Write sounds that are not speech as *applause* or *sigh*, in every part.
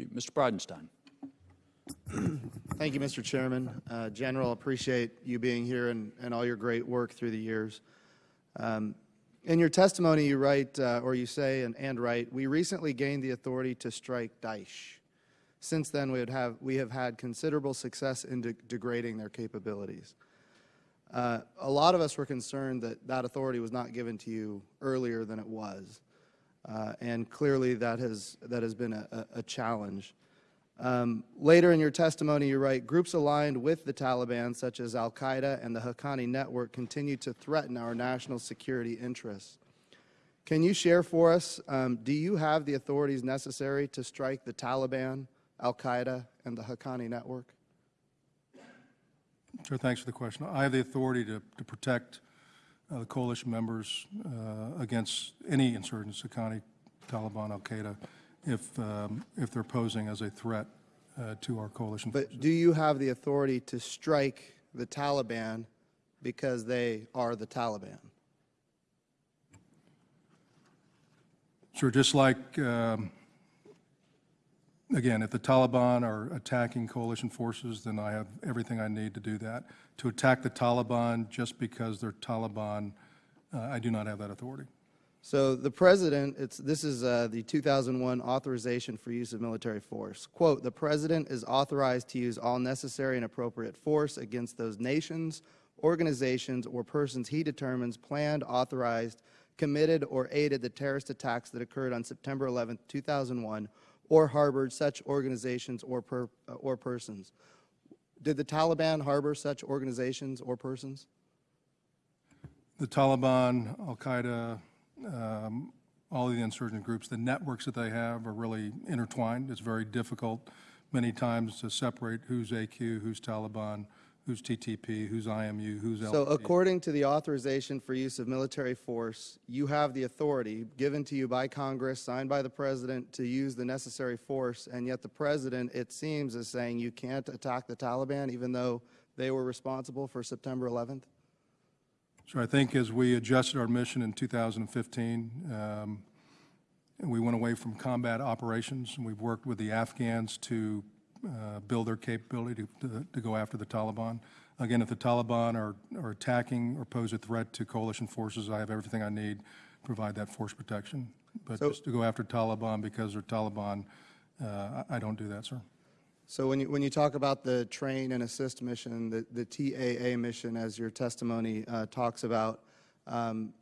you. Mr. Bridenstine. Thank you, Mr. Chairman. Uh, General, appreciate you being here and, and all your great work through the years. Um, in your testimony, you write, uh, or you say and, and write, we recently gained the authority to strike Daesh. Since then, we, have, we have had considerable success in de degrading their capabilities. Uh, a lot of us were concerned that that authority was not given to you earlier than it was. Uh, and clearly that has, that has been a, a challenge. Um, later in your testimony, you write, groups aligned with the Taliban, such as al-Qaeda and the Haqqani network, continue to threaten our national security interests. Can you share for us, um, do you have the authorities necessary to strike the Taliban, al-Qaeda, and the Haqqani network? Sure, thanks for the question. I have the authority to, to protect the coalition members uh, against any insurgents, Haqqani, Taliban, al-Qaeda, if, um, if they're posing as a threat uh, to our coalition But forces. do you have the authority to strike the Taliban because they are the Taliban? Sure, just like, um, again, if the Taliban are attacking coalition forces, then I have everything I need to do that. To attack the Taliban just because they're Taliban, uh, I do not have that authority. So the president, it's, this is uh, the 2001 authorization for use of military force. Quote, the president is authorized to use all necessary and appropriate force against those nations, organizations, or persons he determines planned, authorized, committed, or aided the terrorist attacks that occurred on September 11, 2001, or harbored such organizations or, per, uh, or persons. Did the Taliban harbor such organizations or persons? the Taliban, Al-Qaeda, um, all of the insurgent groups, the networks that they have are really intertwined. It's very difficult many times to separate who's AQ, who's Taliban, who's TTP, who's IMU, who's So according to the authorization for use of military force, you have the authority given to you by Congress, signed by the President, to use the necessary force, and yet the President, it seems, is saying you can't attack the Taliban even though they were responsible for September 11th? So I think as we adjusted our mission in 2015, um, we went away from combat operations, and we've worked with the Afghans to uh, build their capability to, to, to go after the Taliban. Again, if the Taliban are, are attacking or pose a threat to coalition forces, I have everything I need to provide that force protection. But So- just to go after Taliban because they're Taliban, uh, I don't do that, sir. So when you, when you talk about the train and assist mission, the, the TAA mission, as your testimony uh, talks about, um,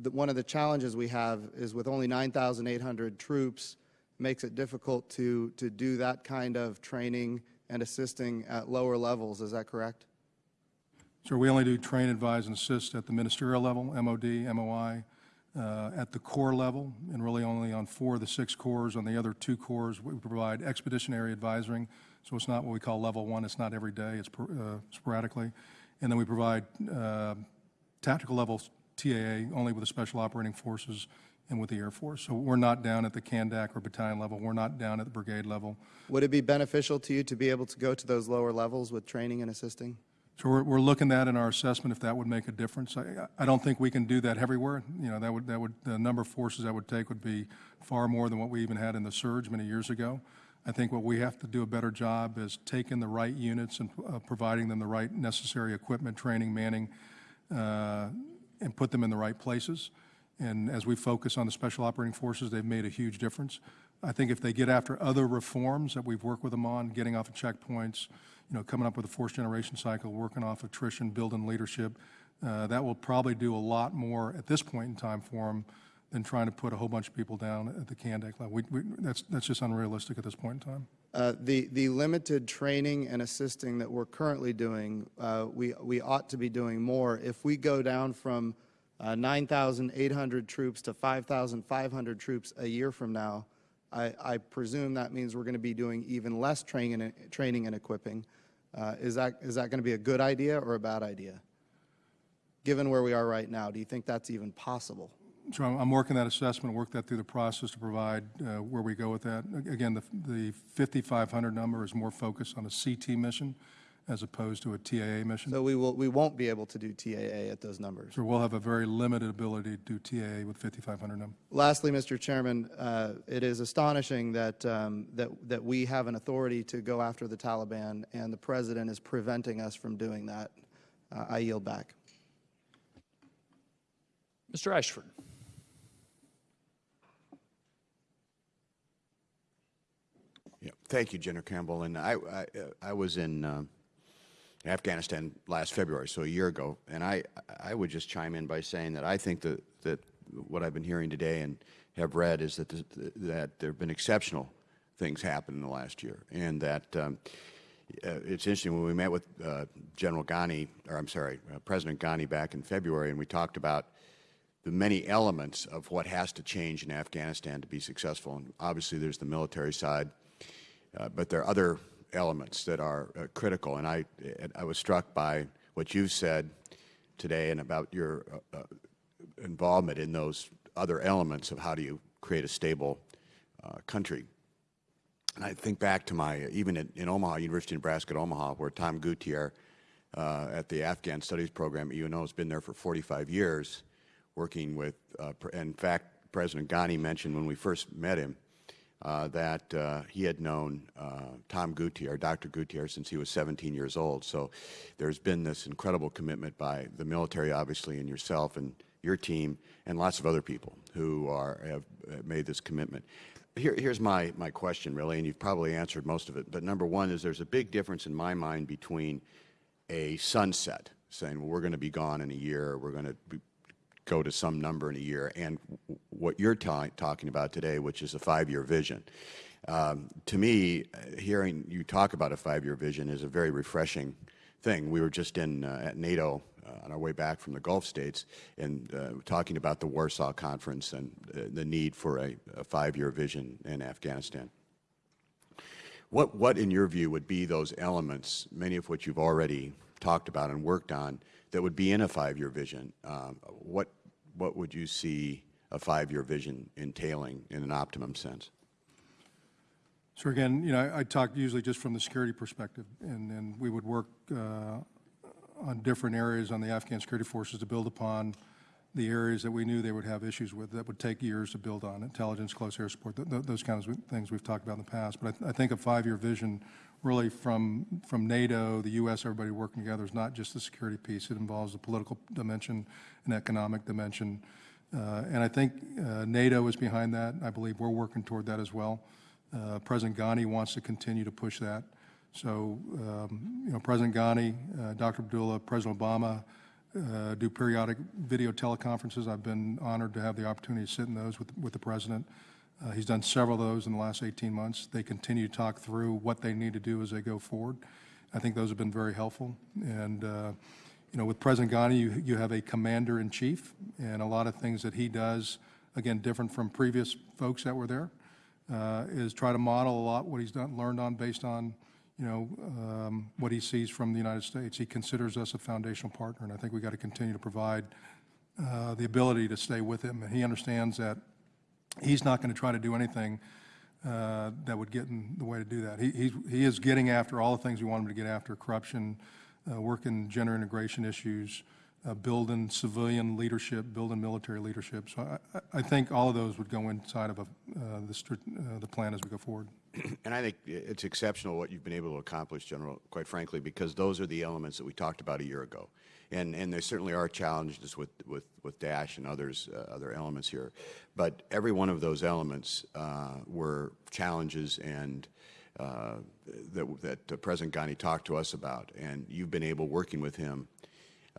the, one of the challenges we have is with only 9,800 troops, makes it difficult to, to do that kind of training and assisting at lower levels. Is that correct? So we only do train, advise, and assist at the ministerial level, MOD, MOI, uh, at the corps level, and really only on four of the six corps. On the other two corps, we provide expeditionary advising, so it's not what we call level one, it's not every day, it's uh, sporadically. And then we provide uh, tactical level TAA only with the Special Operating Forces and with the Air Force. So we're not down at the Kandak or battalion level, we're not down at the brigade level. Would it be beneficial to you to be able to go to those lower levels with training and assisting? So we're, we're looking at in our assessment if that would make a difference. I, I don't think we can do that everywhere. You know, that would, that would, the number of forces that would take would be far more than what we even had in the surge many years ago. I think what we have to do a better job is taking the right units and uh, providing them the right necessary equipment, training, manning, uh, and put them in the right places. And as we focus on the special operating forces, they've made a huge difference. I think if they get after other reforms that we've worked with them on, getting off of checkpoints, you know, coming up with a force generation cycle, working off attrition, building leadership, uh, that will probably do a lot more at this point in time for them than trying to put a whole bunch of people down at the Kandak level. We, we, that's, that's just unrealistic at this point in time. Uh, The, the limited training and assisting that we're currently doing, uh, we, we ought to be doing more. If we go down from uh, 9,800 troops to 5,500 troops a year from now, I, I presume that means we're going to be doing even less training and, training and equipping. Uh, Is that, is that going to be a good idea or a bad idea? Given where we are right now, do you think that's even possible? So I'm, working that assessment, work that through the process to provide uh, where we go with that. Again, the, the 5,500 number is more focused on a CT mission as opposed to a TAA mission. So we will, we won't be able to do TAA at those numbers. So we'll have a very limited ability to do TAA with 5,500 number. Lastly, Mr. Chairman, uh, it is astonishing that, um, that, that we have an authority to go after the Taliban, and the president is preventing us from doing that. Uh, I yield back. Mr. Ashford. Yeah, thank you, General Campbell. And I, I, uh, I was in Afghanistan last February, so a year ago, and I, I would just chime in by saying that I think that, that what I've been hearing today and have read is that, the, that there have been exceptional things happen in the last year, and that um, uh, it's interesting when we met with uh, General Ghani, or I'm sorry, uh, President Ghani back in February, and we talked about the many elements of what has to change in Afghanistan to be successful. And obviously, there's the military side, uh, but there are other elements that are uh, critical. And I, I was struck by what you've said today and about your uh, uh, involvement in those other elements of how do you create a stable uh, country. And I think back to my, even in, in Omaha, University of Nebraska at Omaha, where Tom Gouttierre uh, at the Afghan Studies Program at UNO has been there for 45 years, working with, uh, in fact, President Ghani mentioned when we first met him uh, that uh, he had known uh, Tom Gouttierre, Dr. Gouttierre, since he was 17 years old. So there's been this incredible commitment by the military, obviously, and yourself and your team, and lots of other people who are have uh, made this commitment. Here, here's my, my question, really, and you've probably answered most of it. But number one is there's a big difference in my mind between a sunset, saying, well, we're going to be gone in a year, we're going to be, go to some number in a year, and what you're ta- talking about today, which is a five-year vision. Um, to me, uh, hearing you talk about a five-year vision is a very refreshing thing. We were just in uh, at NATO uh, on our way back from the Gulf states and uh, talking about the Warsaw Conference and uh, the need for a, a five-year vision in Afghanistan. What, what, in your view, would be those elements, many of which you've already talked about and worked on, that would be in a five-year vision? Um, what, what would you see a five-year vision entailing in an optimum sense? So again, you know, I I talk usually just from the security perspective, and then we would work uh, on different areas on the Afghan security forces to build upon the areas that we knew they would have issues with, that would take years to build on, intelligence, close air support, th- th- those kinds of things we've talked about in the past. But I th- I think a five-year vision, really from, from NATO, the U.S., everybody working together, is not just the security piece. It involves the political dimension and economic dimension. Uh, And I think uh, NATO is behind that. I believe we're working toward that as well. Uh, President Ghani wants to continue to push that. So, um, you know, President Ghani, uh, Dr. Abdullah, President Obama uh, do periodic video teleconferences. I've been honored to have the opportunity to sit in those with, with the president. Uh, He's done several of those in the last 18 months. They continue to talk through what they need to do as they go forward. I think those have been very helpful. And, uh, you know, with President Ghani, you, you have a commander-in-chief, and a lot of things that he does, again, different from previous folks that were there, uh, is try to model a lot what he's done, learned on based on, you know, um, what he sees from the United States. He considers us a foundational partner, and I think we got to continue to provide uh, the ability to stay with him. And he understands that he's not going to try to do anything uh, that would get in the way to do that. He, he's, he is getting after all the things we want him to get after, corruption, uh, working gender integration issues, uh, building civilian leadership, building military leadership. So I, I- I think all of those would go inside of a, uh, the, uh, the plan as we go forward. *clears throat* And I think it's exceptional what you've been able to accomplish, General, quite frankly, because those are the elements that we talked about a year ago. And, and there certainly are challenges with, with, with Daesh and others, uh, other elements here. But every one of those elements uh, were challenges and uh, that, that uh, President Ghani talked to us about. And you've been able, working with him,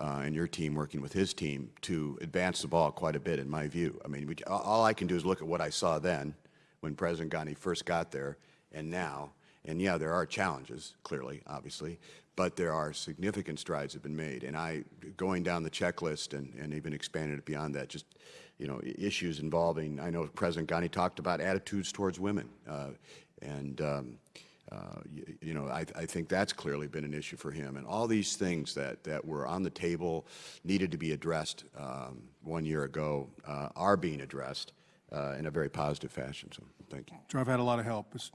uh, and your team working with his team to advance the ball quite a bit, in my view. I mean, we, all I can do is look at what I saw then, when President Ghani first got there, and now. And yeah, there are challenges, clearly, obviously, but there are significant strides have been made. And I, going down the checklist and, and even expanded it beyond that, just you know, issues involving. I know President Ghani talked about attitudes towards women, uh, and um, uh, you, you know, I, I think that's clearly been an issue for him. And all these things that, that were on the table, needed to be addressed um, one year ago, uh, are being addressed uh, in a very positive fashion. So thank you. So I've had a lot of help. It's,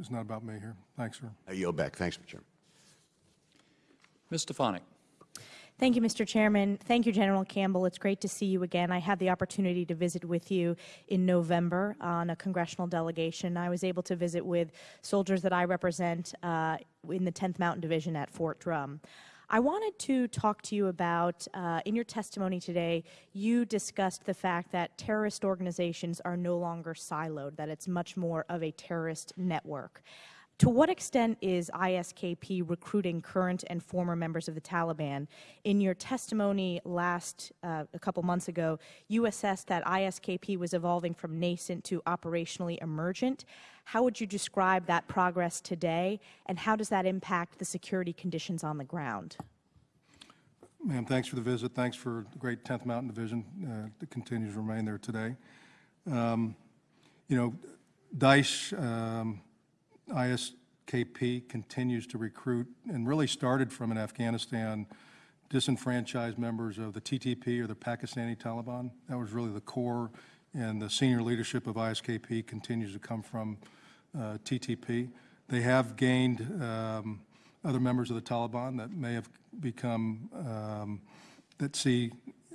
it's not about me here. Thanks, sir. I yield back. Thanks, Mr. Chairman. Ms. Stefanik. Thank you, Mr. Chairman. Thank you, General Campbell. It's great to see you again. I had the opportunity to visit with you in November on a congressional delegation. I was able to visit with soldiers that I represent uh, in the 10th Mountain Division at Fort Drum. I wanted to talk to you about, uh, in your testimony today, you discussed the fact that terrorist organizations are no longer siloed, that it's much more of a terrorist network. To what extent is ISKP recruiting current and former members of the Taliban? In your testimony last, uh, a couple months ago, you assessed that ISKP was evolving from nascent to operationally emergent. How would you describe that progress today, and how does that impact the security conditions on the ground? Ma'am, thanks for the visit. Thanks for the great 10th Mountain Division uh, that continues to remain there today. Um, You know, Daesh, um, ISKP continues to recruit and really started from in Afghanistan disenfranchised members of the TTP or the Pakistani Taliban. That was really the core, and the senior leadership of ISKP continues to come from uh, TTP. They have gained um, other members of the Taliban that may have become, um, that see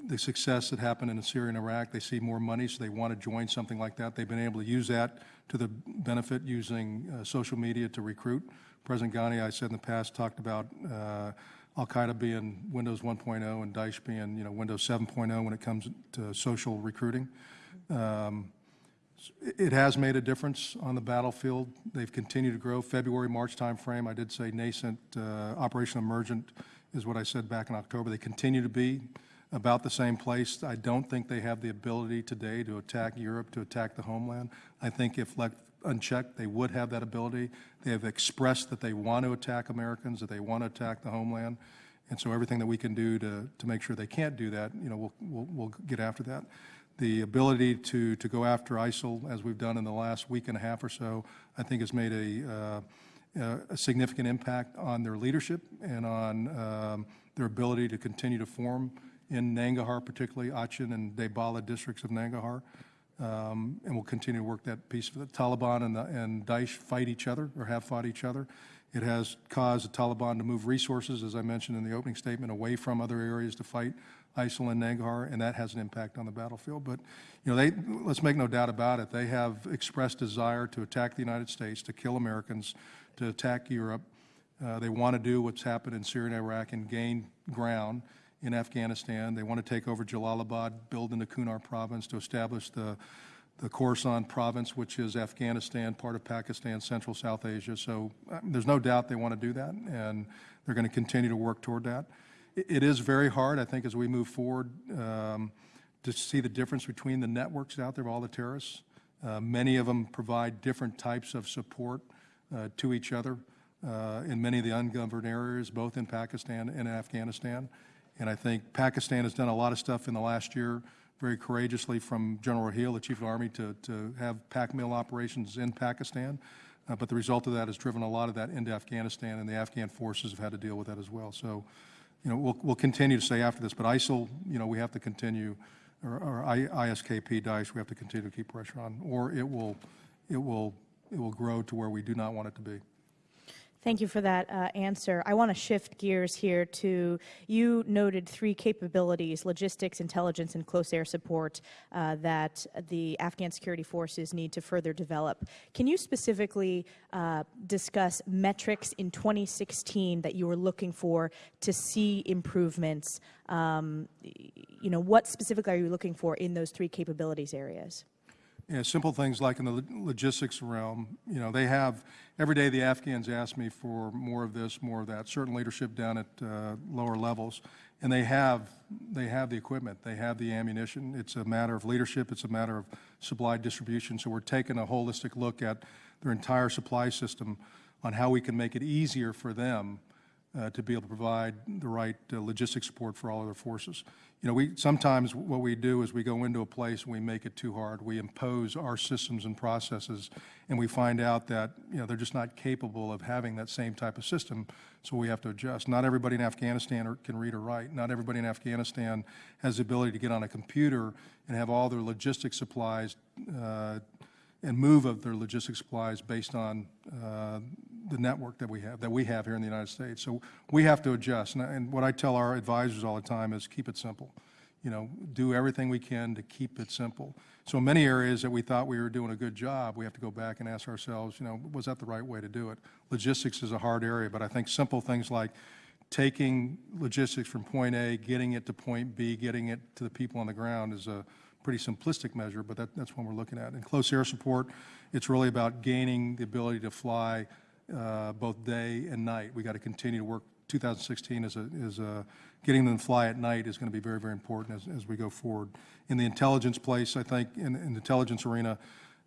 the success that happened in Syria and Iraq. They see more money, so they want to join something like that. They've been able to use that to the benefit using uh, social media to recruit. President Ghani, I said in the past, talked about uh, Al-Qaeda being Windows 1.0 and Daesh being, you know, Windows 7.0 when it comes to social recruiting. Um, it has made a difference on the battlefield. They've continued to grow. February, March timeframe, I did say nascent, uh, Emergent is what I said back in October. They continue to be about the same place. I don't think they have the ability today to attack Europe, to attack the homeland. I think if left unchecked, they would have that ability. They have expressed that they want to attack Americans, that they want to attack the homeland. And so everything that we can do to, to make sure they can't do that, you know, we'll, we'll, we'll get after that. The ability to, to go after ISIL, as we've done in the last week and a half or so, I think has made a, uh, a significant impact on their leadership and on um, their ability to continue to form in Nangarhar, particularly Achin and Debala districts of Nangarhar. Um, and we'll continue to work that piece. The Taliban and, the, and Daesh fight each other or have fought each other. It has caused the Taliban to move resources, as I mentioned in the opening statement, away from other areas to fight ISIL and Nangarhar, and that has an impact on the battlefield. But you know, they, let's make no doubt about it. They have expressed desire to attack the United States, to kill Americans, to attack Europe. Uh, they want to do what's happened in Syria and Iraq and gain ground in Afghanistan. They want to take over Jalalabad, build in the Kunar province to establish the, the Khorasan province, which is Afghanistan, part of Pakistan, Central South Asia. So uh, there's no doubt they want to do that, and they're going to continue to work toward that. It, it is very hard, I think, as we move forward um, to see the difference between the networks out there of all the terrorists. Uh, many of them provide different types of support uh, to each other uh, in many of the ungoverned areas, both in Pakistan and Afghanistan. And I think Pakistan has done a lot of stuff in the last year very courageously from General Raheel, the Chief of the Army, to, to have Pak mil operations in Pakistan. Uh, but the result of that has driven a lot of that into Afghanistan, and the Afghan forces have had to deal with that as well. So, you know, we'll, we'll continue to say after this, but ISIL, you know, we have to continue, or, or ISKP, Daesh, we have to continue to keep pressure on, or it will, it will, it will grow to where we do not want it to be. Thank you for that uh, answer. I want to shift gears here to you noted three capabilities logistics, intelligence, and close air support uh, that the Afghan security forces need to further develop. Can you specifically uh, discuss metrics in 2016 that you were looking for to see improvements? Um, you know, what specifically are you looking for in those three capabilities areas? Yeah, simple things like in the logistics realm, you know, they have, every day the Afghans ask me for more of this, more of that, certain leadership down at uh, lower levels, and they have, they have the equipment, they have the ammunition. It's a matter of leadership, it's a matter of supply distribution, so we're taking a holistic look at their entire supply system on how we can make it easier for them uh, to be able to provide the right uh, logistic support for all other forces. You know, we sometimes what we do is we go into a place and we make it too hard. We impose our systems and processes, and we find out that you know they're just not capable of having that same type of system. So we have to adjust. Not everybody in Afghanistan can read or write. Not everybody in Afghanistan has the ability to get on a computer and have all their logistic supplies uh, and move of their logistic supplies based on uh, the network that we have, that we have here in the United States. So we have to adjust. And, and what I tell our advisors all the time is keep it simple. You know, do everything we can to keep it simple. So in many areas that we thought we were doing a good job, we have to go back and ask ourselves, you know, was that the right way to do it? Logistics is a hard area, but I think simple things like taking logistics from point A, getting it to point B, getting it to the people on the ground is a pretty simplistic measure, but that, that's what we're looking at. In close air support, it's really about gaining the ability to fly uh, both day and night. We got to continue to work. 2016 is a, is a, getting them to fly at night is going to be very, very important as, as we go forward. In the intelligence place, I think, in, in the intelligence arena,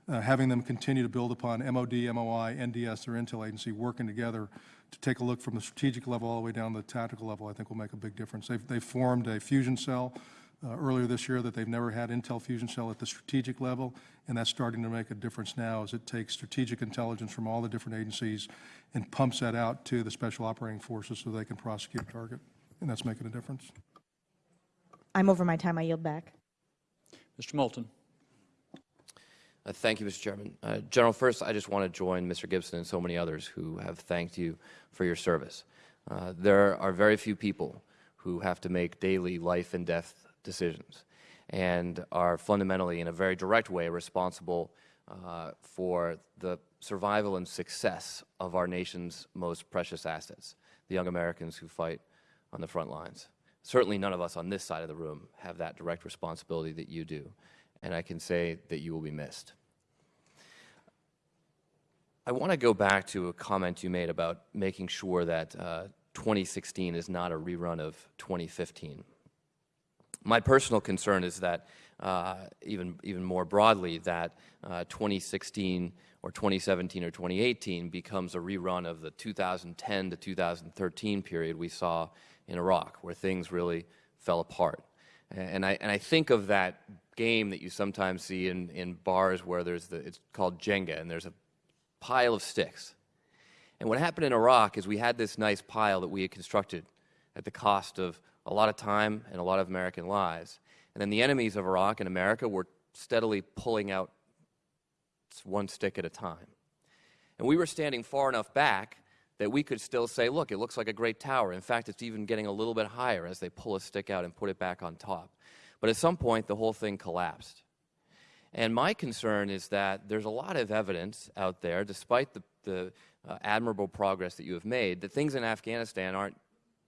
uh, having them continue to build upon MOD, MOI, NDS, their intel agency, working together to take a look from the strategic level all the way down to the tactical level, I think will make a big difference. They've, they formed a fusion cell uh, earlier this year that they've never had Intel fusion cell at the strategic level, and that's starting to make a difference now as it takes strategic intelligence from all the different agencies and pumps that out to the special operating forces so they can prosecute a target, and that's making a difference. I'm over my time. I yield back. Mr. Moulton. Uh, Thank you, Mr. Chairman. Uh, General, first, I just want to join Mr. Gibson and so many others who have thanked you for your service. Uh, There are very few people who have to make daily life and death decisions and are fundamentally, in a very direct way, responsible uh, for the survival and success of our nation's most precious assets, the young Americans who fight on the front lines. Certainly none of us on this side of the room have that direct responsibility that you do, and I can say that you will be missed. I want to go back to a comment you made about making sure that uh, 2016 is not a rerun of 2015. My personal concern is that, uh, even, even more broadly, that uh, 2016 or 2017 or 2018 becomes a rerun of the 2010 to 2013 period we saw in Iraq, where things really fell apart. And I, and I think of that game that you sometimes see in, in bars where there's the, it's called Jenga, and there's a pile of sticks. And what happened in Iraq is we had this nice pile that we had constructed at the cost of a lot of time and a lot of American lives. And then the enemies of Iraq and America were steadily pulling out one stick at a time. And we were standing far enough back that we could still say, look, it looks like a great tower. In fact, it's even getting a little bit higher as they pull a stick out and put it back on top. But at some point, the whole thing collapsed. And my concern is that there's a lot of evidence out there, despite the, the uh, admirable progress that you have made, that things in Afghanistan aren't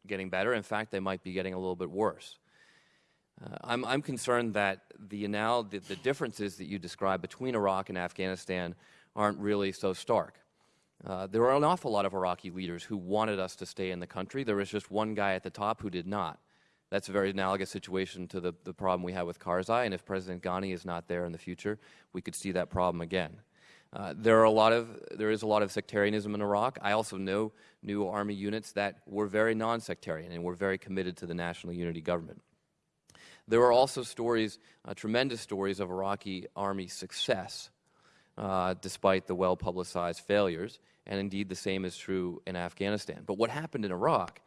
getting better. In fact, they might be getting a little bit worse. Uh, I'm, I'm concerned that the, now, the, the differences that you describe between Iraq and Afghanistan aren't really so stark. Uh, there are an awful lot of Iraqi leaders who wanted us to stay in the country. There was just one guy at the top who did not. That's a very analogous situation to the, the problem we have with Karzai, and if President Ghani is not there in the future, we could see that problem again. Uh, there are a lot of there is a lot of sectarianism in Iraq. I also know new army units that were very non-sectarian and were very committed to the national unity government. There are also stories, uh, tremendous stories of Iraqi army success, uh, despite the well-publicized failures, and indeed the same is true in Afghanistan. But what happened in Iraq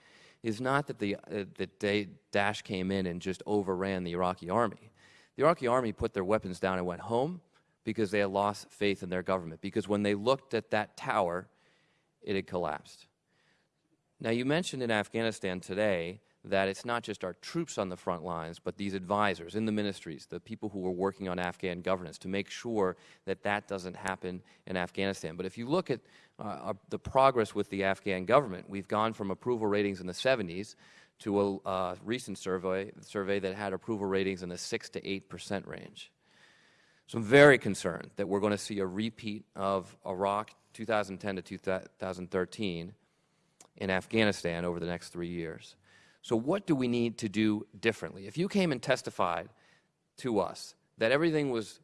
is not that the uh, that Daesh came in and just overran the Iraqi army. The Iraqi army put their weapons down and went home because they had lost faith in their government. Because when they looked at that tower, it had collapsed. Now, you mentioned in Afghanistan today that it's not just our troops on the front lines, but these advisors in the ministries, the people who are working on Afghan governance to make sure that that doesn't happen in Afghanistan. But if you look at uh, our, the progress with the Afghan government, we've gone from approval ratings in the 70s to a uh, recent survey, survey that had approval ratings in the 6 to 8 percent range. So I'm very concerned that we're going to see a repeat of Iraq 2010 to 2013 in Afghanistan over the next three years. So what do we need to do differently? If you came and testified to us that everything was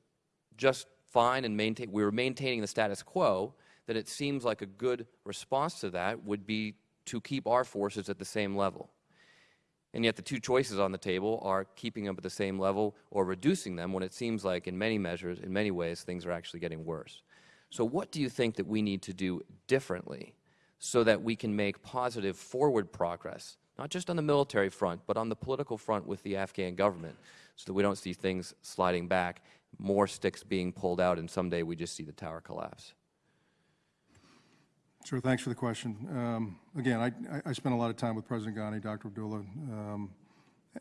just fine and maintain, we were maintaining the status quo, then it seems like a good response to that would be to keep our forces at the same level. And yet the two choices on the table are keeping them at the same level or reducing them when it seems like in many measures, in many ways, things are actually getting worse. So what do you think that we need to do differently so that we can make positive forward progress, not just on the military front, but on the political front with the Afghan government, so that we don't see things sliding back, more sticks being pulled out, and someday we just see the tower collapse? Sure, thanks for the question. Um, Again, I- I spent a lot of time with President Ghani, Dr. Abdullah, um,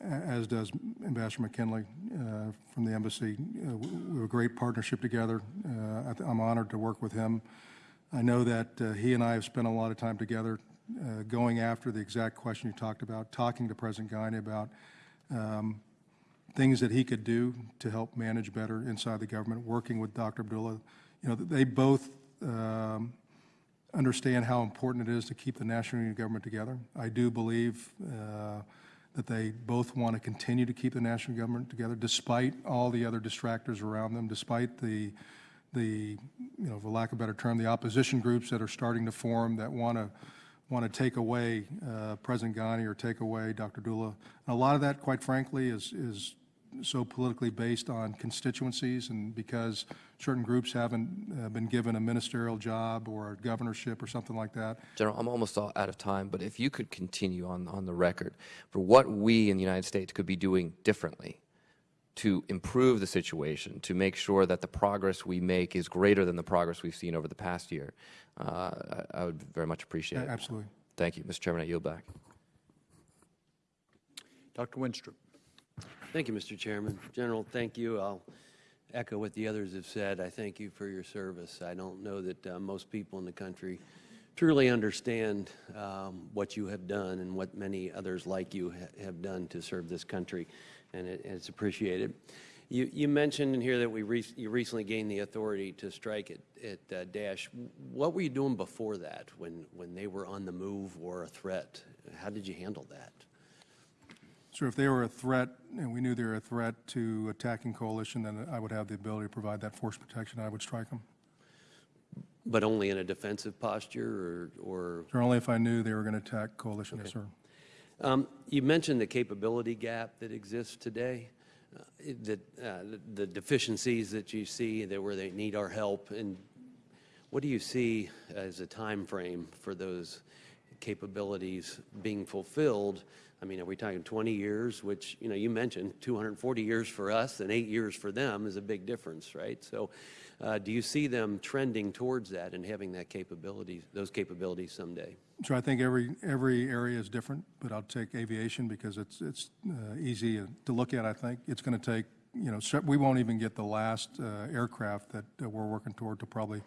as does Ambassador McKinley uh, from the embassy. Uh, We have a great partnership together. Uh, I I'm honored to work with him. I know that uh, he and I have spent a lot of time together uh, going after the exact question you talked about, talking to President Ghani about um, things that he could do to help manage better inside the government, working with Dr. Abdullah. You know, they both um, understand how important it is to keep the national government together. I do believe uh, that they both want to continue to keep the national government together despite all the other distractors around them, despite the, the, you know, for lack of a better term, the opposition groups that are starting to form that want to, want to take away uh, President Ghani or take away Dr. Dula. A lot of that, quite frankly, is, is so politically based on constituencies and because certain groups haven't uh, been given a ministerial job or a governorship or something like that. General, I'm almost all out of time, but if you could continue on, on the record for what we in the United States could be doing differently to improve the situation, to make sure that the progress we make is greater than the progress we've seen over the past year, uh, I, I would very much appreciate it. Absolutely. Thank you. Mr. Chairman, I yield back. Dr. Wenstrup. Thank you, Mr. Chairman. General, thank you. I'll echo what the others have said. I thank you for your service. I don't know that uh, most people in the country truly understand um, what you have done and what many others like you ha- have done to serve this country, and it, it's appreciated. You, you mentioned in here that we rec- you recently gained the authority to strike at, at uh, Daesh. What were you doing before that, when, when they were on the move or a threat? How did you handle that? So if they were a threat, and we knew they were a threat to attacking coalition, then I would have the ability to provide that force protection, I would strike them. But only in a defensive posture, or, or only if I knew they were going to attack coalition, yes, sir. Um, You mentioned the capability gap that exists today, uh, that, uh, the- the deficiencies that you see, that where they need our help, and what do you see as a time frame for those capabilities being fulfilled? I mean, are we talking 20 years, which, you know, you mentioned 240 years for us and eight years for them is a big difference, right? So uh, do you see them trending towards that and having that capability, those capabilities someday? So I think every, every area is different, but I'll take aviation because it's, it's uh, easy to look at, I think. It's going to take, you know, we won't even get the last uh, aircraft that uh, we're working toward to probably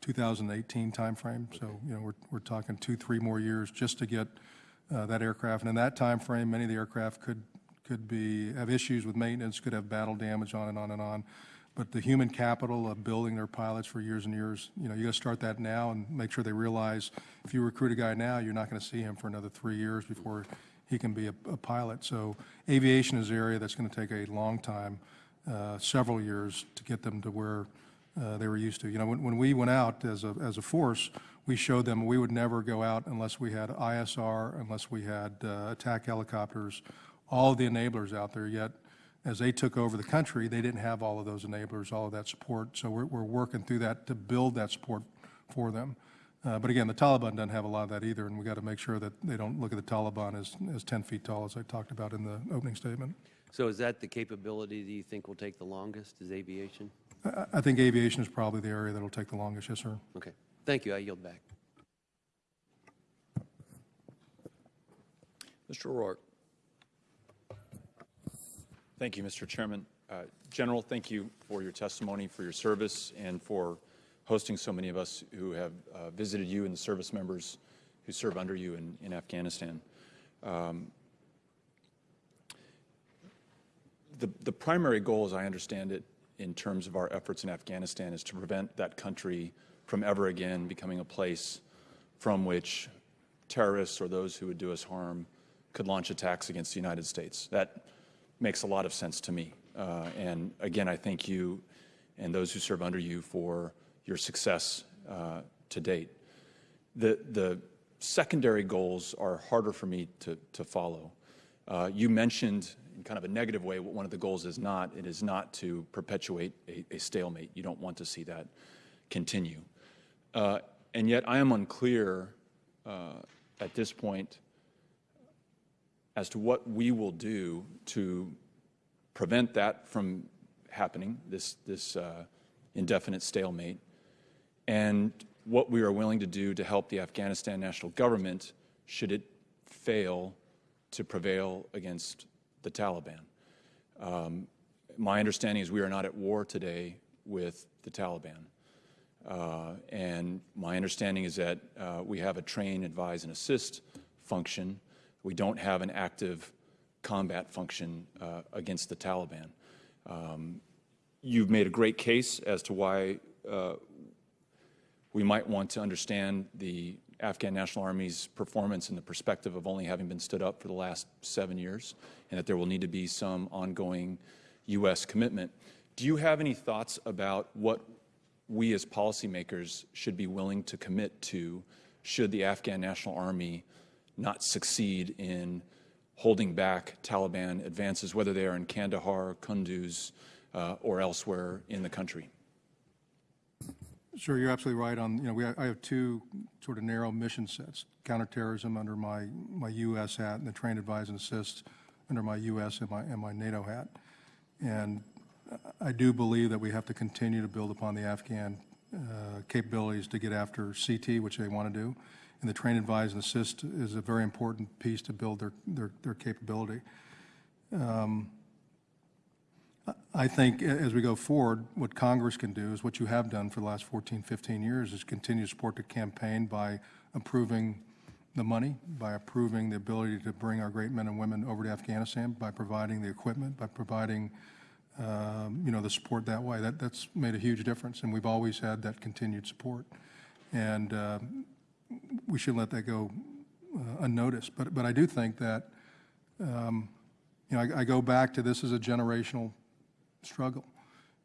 2018 timeframe. So, you know, we're, we're talking two, three more years just to get that aircraft. And in that timeframe, many of the aircraft could, could be, have issues with maintenance, could have battle damage on and on and on. But the human capital of building their pilots for years and years, you know, you got to start that now and make sure they realize if you recruit a guy now, you're not going to see him for another three years before he can be a, a pilot. So aviation is an area that's going to take a long time, uh, several years to get them to where uh, they were used to. You know, when, when we went out as a, as a force, we showed them we would never go out unless we had ISR, unless we had uh, attack helicopters, all of the enablers out there. Yet, as they took over the country, they didn't have all of those enablers, all of that support. So we're, we're working through that to build that support for them. Uh, but again, the Taliban doesn't have a lot of that either, and we got to make sure that they don't look at the Taliban as, as 10 feet tall, as I talked about in the opening statement. So is that the capability that you think will take the longest, is aviation? I, I think aviation is probably the area that'll take the longest, yes, sir. Okay, thank you, I yield back. Mr. O'Rourke. Thank you, Mr. Chairman. Uh, General, thank you for your testimony, for your service, and for hosting so many of us who have uh, visited you and the service members who serve under you in, in Afghanistan. Um, the, the primary goal, as I understand it, in terms of our efforts in Afghanistan, is to prevent that country from ever again becoming a place from which terrorists or those who would do us harm could launch attacks against the United States. That makes a lot of sense to me. Uh, and again, I thank you and those who serve under you for your success uh, to date. The, the secondary goals are harder for me to, to follow. Uh, you mentioned in kind of a negative way what one of the goals is not. It is not to perpetuate a, a stalemate. You don't want to see that continue. Uh, and yet I am unclear uh, at this point as to what we will do to prevent that from happening, this, this uh, indefinite stalemate. And what we are willing to do to help the Afghanistan national government should it fail to prevail against the Taliban. Um, my understanding is we are not at war today with the Taliban. Uh, and my understanding is that uh, we have a train, advise, and assist function. We don't have an active combat function uh, against the Taliban. Um, you've made a great case as to why we might want to understand the Afghan National Army's performance in the perspective of only having been stood up for the last seven years, and that there will need to be some ongoing U.S. commitment. Do you have any thoughts about what we as policymakers should be willing to commit to should the Afghan National Army not succeed in holding back Taliban advances, whether they are in Kandahar, Kunduz, uh, or elsewhere in the country? Sure, you're absolutely right on, you know, we, I have two sort of narrow mission sets, counterterrorism under my, my U.S. hat and the train advise and assist under my U.S. and my, and my NATO hat. And I do believe that we have to continue to build upon the Afghan uh, capabilities to get after CT, which they want to do. And the train advise and assist is a very important piece to build their, their, their capability. Um, I think as we go forward, what Congress can do is what you have done for the last 14, 15 years is continue to support the campaign by approving the money, by approving the ability to bring our great men and women over to Afghanistan, by providing the equipment, by providing, um, you know, the support that way. That, that's made a huge difference, and we've always had that continued support. And uh, we shouldn't let that go uh, unnoticed. But, but I do think that, um, you know, I, I go back to this is a generational struggle.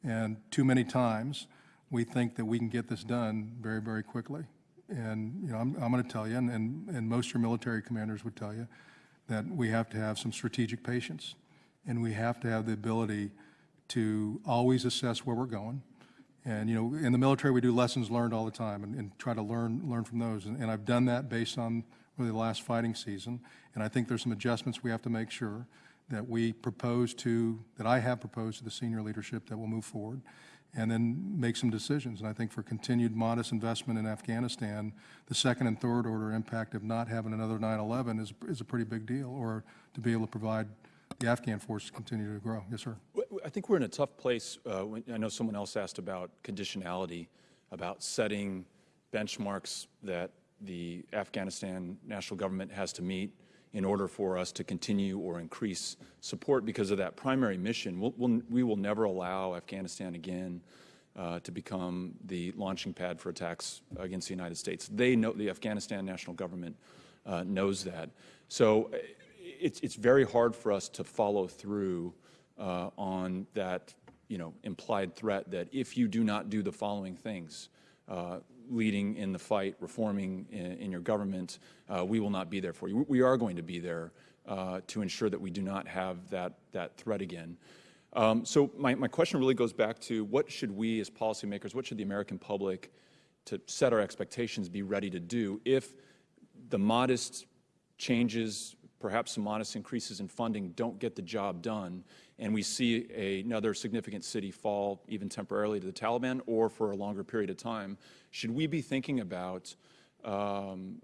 And too many times, we think that we can get this done very, very quickly. And, you know, I'm, I'm going to tell you, and, and, and most of your military commanders would tell you, that we have to have some strategic patience. And we have to have the ability to always assess where we're going. And, you know, in the military, we do lessons learned all the time and, and try to learn, learn from those. And, and I've done that based on really the last fighting season. And I think there's some adjustments we have to make sure that we propose to, that I have proposed to the senior leadership that will move forward, and then make some decisions. And I think for continued modest investment in Afghanistan, the second and third order impact of not having another 9/11 is, is a pretty big deal, or to be able to provide the Afghan force continue to grow. Yes, sir. I think we're in a tough place. Uh, when, I know someone else asked about conditionality, about setting benchmarks that the Afghanistan national government has to meet in order for us to continue or increase support because of that primary mission. We'll, we'll, we will never allow Afghanistan again uh, to become the launching pad for attacks against the United States. They know, the Afghanistan national government uh, knows that. So it's, it's very hard for us to follow through uh, on that, you know, implied threat that if you do not do the following things, uh, leading in the fight, reforming in, in your government, uh, we will not be there for you. We are going to be there uh, to ensure that we do not have that, that threat again. Um, so my, my question really goes back to what should we as policymakers, what should the American public to set our expectations be ready to do if the modest changes, perhaps some modest increases in funding don't get the job done, and we see a, another significant city fall even temporarily to the Taliban or for a longer period of time, should we be thinking about um,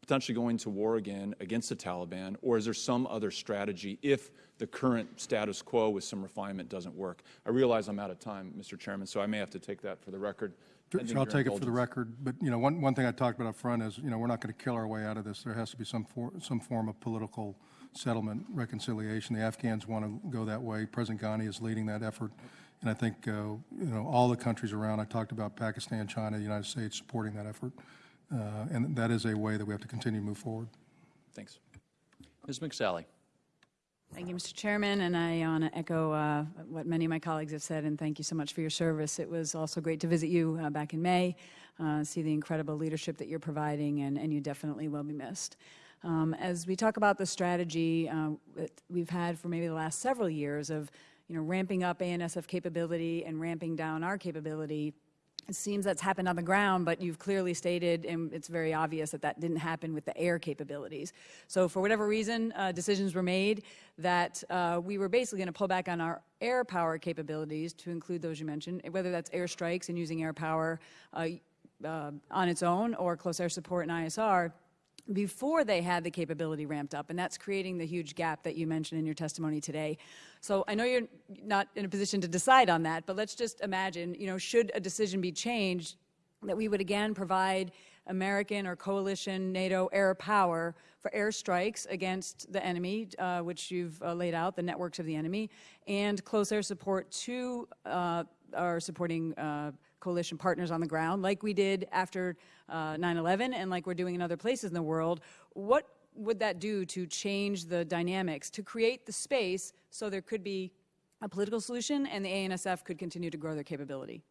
potentially going to war again against the Taliban, or is there some other strategy if the current status quo with some refinement doesn't work? I realize I'm out of time, Mr. Chairman, so I may have to take that for the record. I'll take it for the record, but, you know, one, one thing I talked about up front is, you know, we're not going to kill our way out of this. There has to be some, for, some form of political settlement, reconciliation. The Afghans want to go that way. President Ghani is leading that effort. And I think, uh, you know, all the countries around, I talked about Pakistan, China, the United States supporting that effort. Uh, and that is a way that we have to continue to move forward. Thanks. Ms. McSally. Thank you, Mr. Chairman, and I want to echo uh, what many of my colleagues have said, and thank you so much for your service. It was also great to visit you uh, back in May, uh, see the incredible leadership that you're providing, and, and you definitely will be missed. Um, as we talk about the strategy uh, that we've had for maybe the last several years of, you know, ramping up ANSF capability and ramping down our capability, it seems that's happened on the ground, but you've clearly stated, and it's very obvious that that didn't happen with the air capabilities. So for whatever reason, uh, decisions were made that uh, we were basically going to pull back on our air power capabilities to include those you mentioned, whether that's airstrikes and using air power. Uh, uh, on its own or close air support and ISR before they had the capability ramped up, and that's creating the huge gap that you mentioned in your testimony today. So I know you're not in a position to decide on that, but let's just imagine, you know, should a decision be changed, that we would again provide American or coalition NATO air power for air strikes against the enemy, uh, which you've uh, laid out, the networks of the enemy, and close air support to uh, our supporting uh, coalition partners on the ground, like we did after uh, 9/11 and like we're doing in other places in the world. What would that do to change the dynamics, to create the space so there could be a political solution and the ANSF could continue to grow their capability?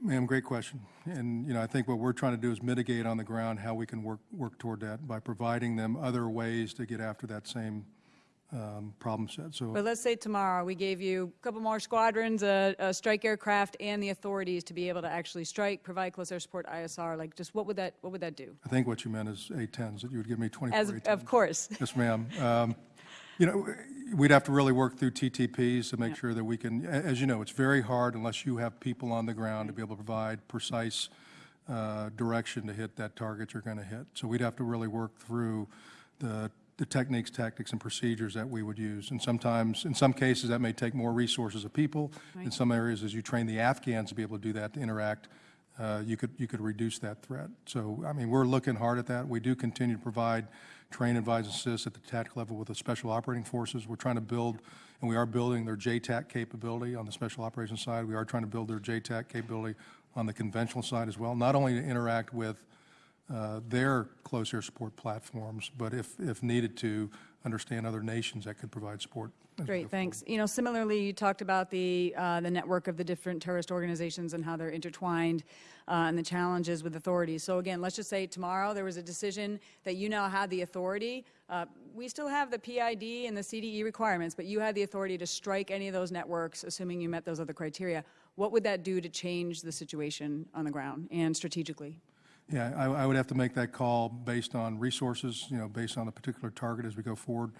Ma'am, great question. And, you know, I think what we're trying to do is mitigate on the ground how we can work, work toward that by providing them other ways to get after that same um, problem set. So But let's say tomorrow we gave you a couple more squadrons, a, a strike aircraft, and the authorities to be able to actually strike, provide close air support, ISR. Like, just what would that what would that do? I think what you meant is A-10s, that you would give me 24 As A-10s. of course. *laughs* Yes, ma'am. Um, You know, we'd have to really work through TTPs to make sure that we can, as you know, it's very hard unless you have people on the ground to be able to provide precise uh, direction to hit that target you're going to hit. So we'd have to really work through the the techniques, tactics, and procedures that we would use. And sometimes, in some cases, that may take more resources of people. In some areas, as you train the Afghans to be able to do that, to interact, uh, you could, you could reduce that threat. So, I mean, we're looking hard at that. We do continue to provide train, advise, assist at the tactical level with the special operating forces. We're trying to build, and we are building their JTAC capability on the special operations side. We are trying to build their JTAC capability on the conventional side as well, not only to interact with their close air support platforms, but if, if needed to, understand other nations that could provide support. as we go Great, thanks. You know, similarly, you talked about the, uh, the network of the different terrorist organizations and how they're intertwined uh, and the challenges with authorities. So again, let's just say tomorrow there was a decision that you now had the authority. Uh, we still have the PID and the CDE requirements, but you had the authority to strike any of those networks, assuming you met those other criteria. What would that do to change the situation on the ground and strategically? Yeah, I, I would have to make that call based on resources, you know, based on a particular target as we go forward.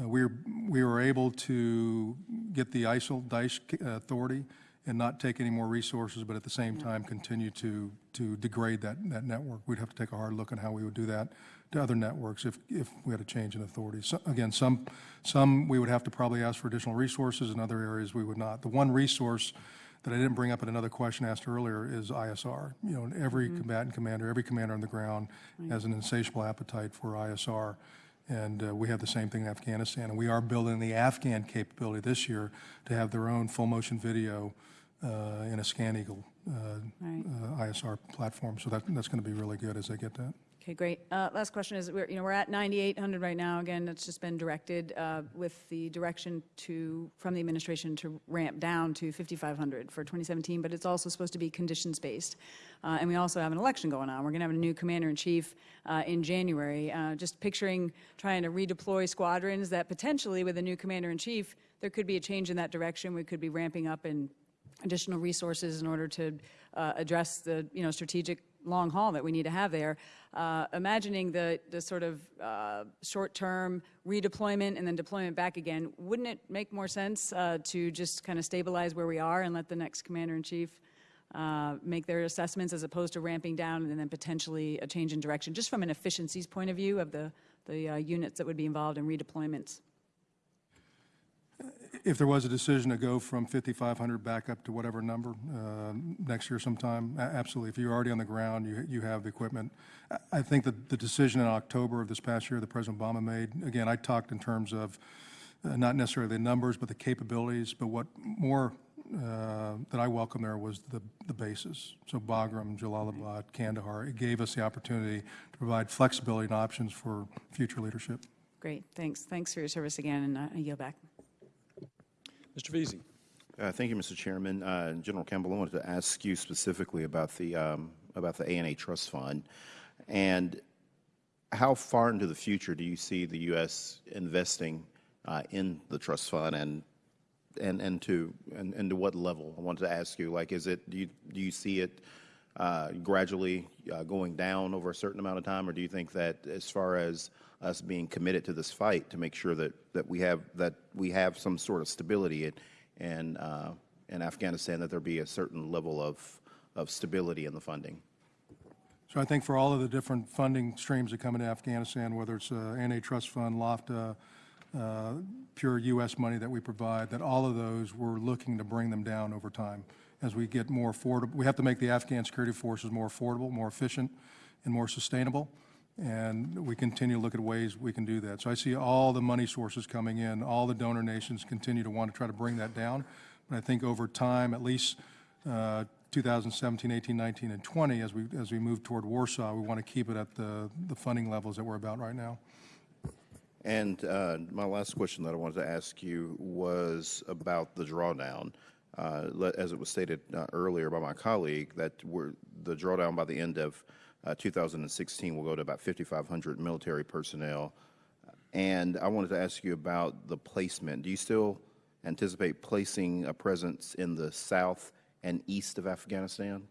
Uh, we were, we were able to get the ISIL Daesh uh, authority and not take any more resources, but at the same time continue to, to degrade that, that network. We'd have to take a hard look at how we would do that to other networks if, if we had a change in authority. So, again, some, some we would have to probably ask for additional resources, in other areas we would not. The one resource that I didn't bring up in another question asked earlier is ISR. You know, every combatant commander, every commander on the ground has an insatiable appetite for ISR. And uh, we have the same thing in Afghanistan. And we are building the Afghan capability this year to have their own full motion video uh, in a ScanEagle uh, Right. uh, ISR platform. So that, that's going to be really good as they get that. Okay, great. Uh, Last question is, we're, you know, we're at 9,800 right now. Again, that's just been directed uh, with the direction to, from the administration to ramp down to 5,500 for 2017, but it's also supposed to be conditions-based. Uh, And we also have an election going on. We're going to have a new commander-in-chief uh, in January. Uh, Just picturing trying to redeploy squadrons that potentially, with a new commander-in-chief, there could be a change in that direction. We could be ramping up in additional resources in order to uh, address the, you know, strategic long haul that we need to have there. Uh, Imagining the, the sort of uh, short-term redeployment and then deployment back again, wouldn't it make more sense uh, to just kind of stabilize where we are and let the next commander-in-chief uh, make their assessments as opposed to ramping down and then potentially a change in direction, just from an efficiencies point of view of the, the uh, units that would be involved in redeployments? If there was a decision to go from 5,500 back up to whatever number uh, next year sometime, absolutely. If you're already on the ground, you you have the equipment. I- think that the decision in October of this past year that President Obama made, again, I talked in terms of uh, not necessarily the numbers, but the capabilities, but what more uh, that I welcome there was the the bases. So Bagram, Jalalabad, Kandahar, it gave us the opportunity to provide flexibility and options for future leadership. Great, thanks. Thanks for your service again, and uh, I yield back. Mr. Veasey. Uh, Thank you, Mr. Chairman. Uh, General Campbell, I wanted to ask you specifically about the, um, about the ANA Trust Fund. And how far into the future do you see the U.S. investing uh, in the trust fund and, and, and to, and, and to what level? I wanted to ask you, like, is it, do you, do you see it uh, gradually uh, going down over a certain amount of time? Or do you think that as far as us being committed to this fight to make sure that, that we have, that we have some sort of stability in, in, uh, in Afghanistan, that there be a certain level of, of stability in the funding? So I think for all of the different funding streams that come into Afghanistan, whether it's uh, ANA trust fund, LOFTA, uh, pure U.S. money that we provide, that all of those, we're looking to bring them down over time as we get more affordable. We have to make the Afghan security forces more affordable, more efficient, and more sustainable. And we continue to look at ways we can do that. So I see all the money sources coming in, all the donor nations continue to want to try to bring that down. But I think over time, at least uh, 2017, 18, 19, and 20, as we, as we move toward Warsaw, we want to keep it at the, the funding levels that we're about right now. And uh, my last question that I wanted to ask you was about the drawdown. Uh, As it was stated uh, earlier by my colleague, that we're, the drawdown by the end of uh, 2016 will go to about 5,500 military personnel. And I wanted to ask you about the placement. Do you still anticipate placing a presence in the south and east of Afghanistan?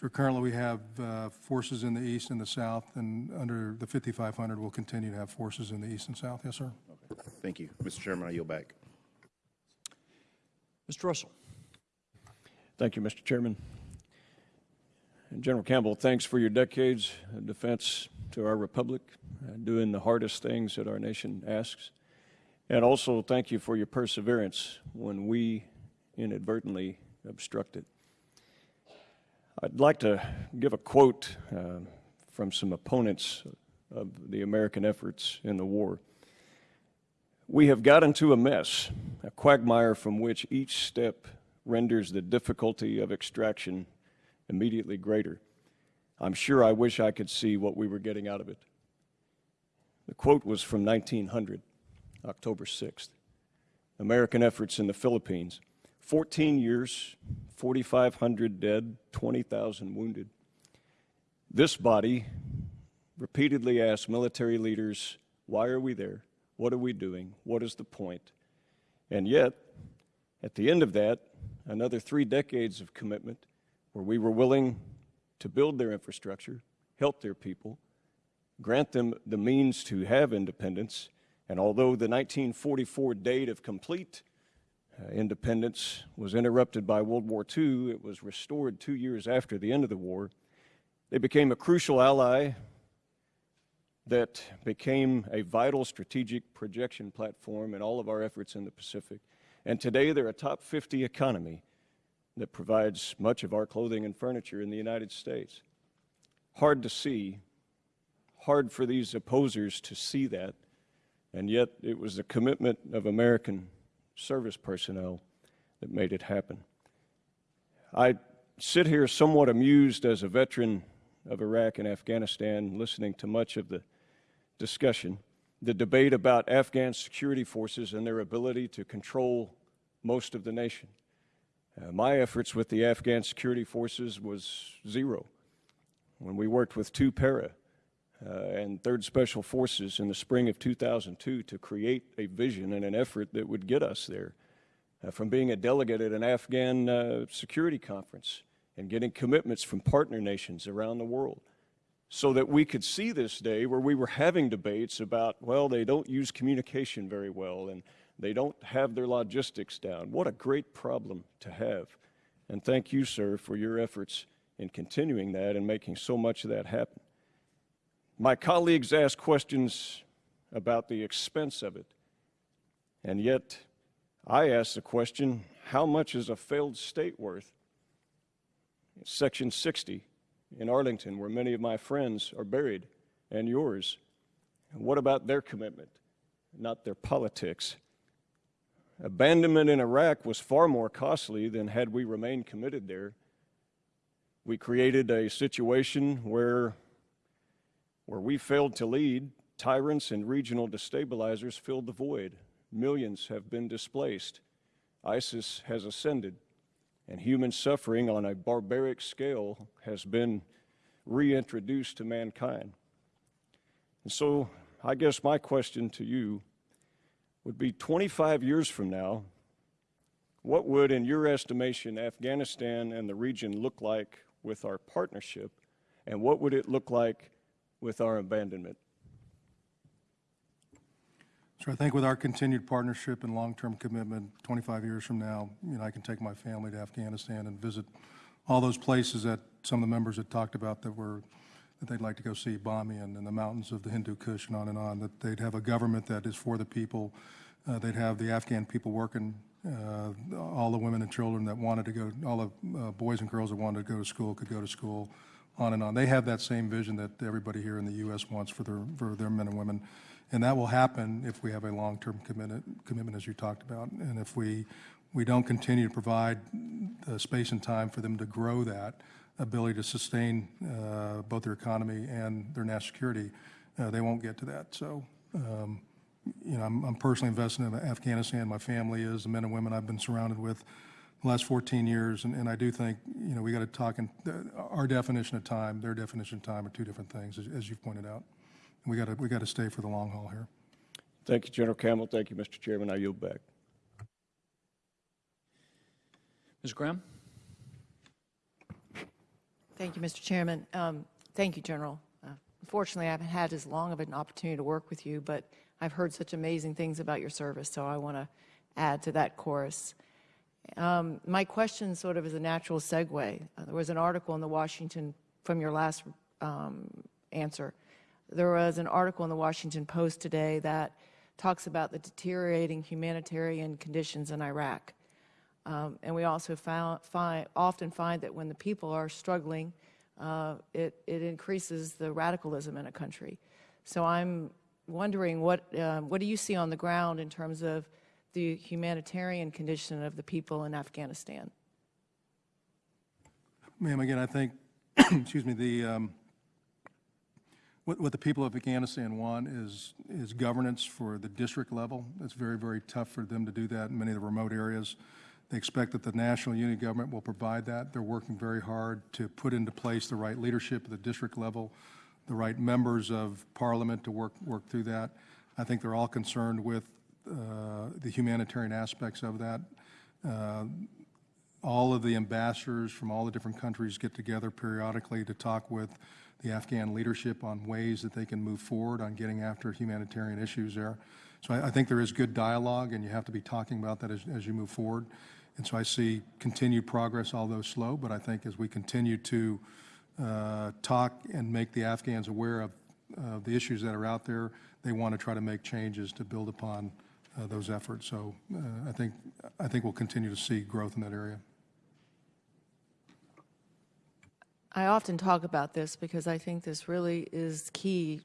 So currently, we have uh, forces in the east and the south, and under the 5,500, we'll continue to have forces in the east and south. Yes, sir. Okay. Thank you. Mr. Chairman, I yield back. Mr. Russell. Thank you, Mr. Chairman. General Campbell, thanks for your decades of defense to our republic, uh, doing the hardest things that our nation asks. And also, thank you for your perseverance when we inadvertently obstructed. I'd like to give a quote uh, from some opponents of the American efforts in the war. We have got into a mess, a quagmire from which each step renders the difficulty of extraction immediately greater. I'm sure I wish I could see what we were getting out of it. The quote was from 1900, October 6th. American efforts in the Philippines. 14 years, 4,500 dead, 20,000 wounded. This body repeatedly asked military leaders, why are we there? What are we doing? What is the point? And yet, at the end of that, another three decades of commitment where we were willing to build their infrastructure, help their people, grant them the means to have independence. And although the 1944 date of complete uh, independence was interrupted by World War II, it was restored two years after the end of the war. They became a crucial ally that became a vital strategic projection platform in all of our efforts in the Pacific. And today they're a top 50 economy that provides much of our clothing and furniture in the United States. Hard to see, hard for these opposers to see that, and yet it was the commitment of American service personnel that made it happen. I sit here somewhat amused as a veteran of Iraq and Afghanistan, listening to much of the discussion, the debate about Afghan security forces and their ability to control most of the nation. Uh, my efforts with the Afghan security forces was zero. When we worked with two para uh, and 3rd Special Forces in the spring of 2002 to create a vision and an effort that would get us there, uh, from being a delegate at an Afghan uh, security conference and getting commitments from partner nations around the world so that we could see this day where we were having debates about, well, they don't use communication very well and they don't have their logistics down. What a great problem to have. And thank you, sir, for your efforts in continuing that and making so much of that happen. My colleagues ask questions about the expense of it. And yet, I ask the question how much is a failed state worth? Section 60 in Arlington, where many of my friends are buried, and yours. what about their commitment, not their politics? Abandonment in Iraq was far more costly than had we remained committed there. We created a situation where, where we failed to lead, tyrants and regional destabilizers filled the void. Millions have been displaced. ISIS has ascended and human suffering on a barbaric scale has been reintroduced to mankind. And so I guess my question to you would be 25 years from now, what would, in your estimation, Afghanistan and the region look like with our partnership, and what would it look like with our abandonment? So I think with our continued partnership and long-term commitment, 25 years from now, you know, I can take my family to Afghanistan and visit all those places that some of the members had talked about that were, that they'd like to go see, Bamiyan and the mountains of the Hindu Kush and on and on, that they'd have a government that is for the people. Uh, They'd have the Afghan people working, uh, all the women and children that wanted to go, all the uh, boys and girls that wanted to go to school could go to school, on and on. They have that same vision that everybody here in the U.S. wants for their, for their men and women. And that will happen if we have a long-term commitment, commitment, as you talked about. And if we, we don't continue to provide the space and time for them to grow that ability to sustain uh, both their economy and their national security, uh, they won't get to that. So, um, you know, I'm, I'm personally invested in Afghanistan. My family is, the men and women I've been surrounded with the last 14 years. And, and I do think, you know, we got to talk in, our definition of time, their definition of time are two different things, as, as you've pointed out. And we got to, we got to stay for the long haul here. Thank you, General Campbell. Thank you, Mr. Chairman. I yield back. Ms. Graham? Thank you, Mr. Chairman. Um, Thank you, General. Uh, Unfortunately, I haven't had as long of an opportunity to work with you, but I've heard such amazing things about your service, so I want to add to that chorus. Um, My question sort of is a natural segue. Uh, There was an article in the Washington, from your last um, answer, there was an article in the Washington Post today that talks about the deteriorating humanitarian conditions in Iraq. Um, and we also found, find, often find that when the people are struggling, uh, it, it increases the radicalism in a country. So I'm wondering what, um, what do you see on the ground in terms of the humanitarian condition of the people in Afghanistan? Ma'am, again, I think, *clears throat* excuse me, the, um, what, what the people of Afghanistan want is, is governance for the district level. It's very, very tough for them to do that in many of the remote areas. They expect that the national unity government will provide that. They're working very hard to put into place the right leadership at the district level, the right members of parliament to work, work through that. I think they're all concerned with uh, the humanitarian aspects of that. Uh, all of the ambassadors from all the different countries get together periodically to talk with the Afghan leadership on ways that they can move forward on getting after humanitarian issues there. So I, I think there is good dialogue, and you have to be talking about that as, as you move forward. And so I see continued progress, although slow, but I think as we continue to uh, talk and make the Afghans aware of uh, the issues that are out there, they want to try to make changes to build upon uh, those efforts. So uh, I think I think we'll continue to see growth in that area. I often talk about this because I think this really is key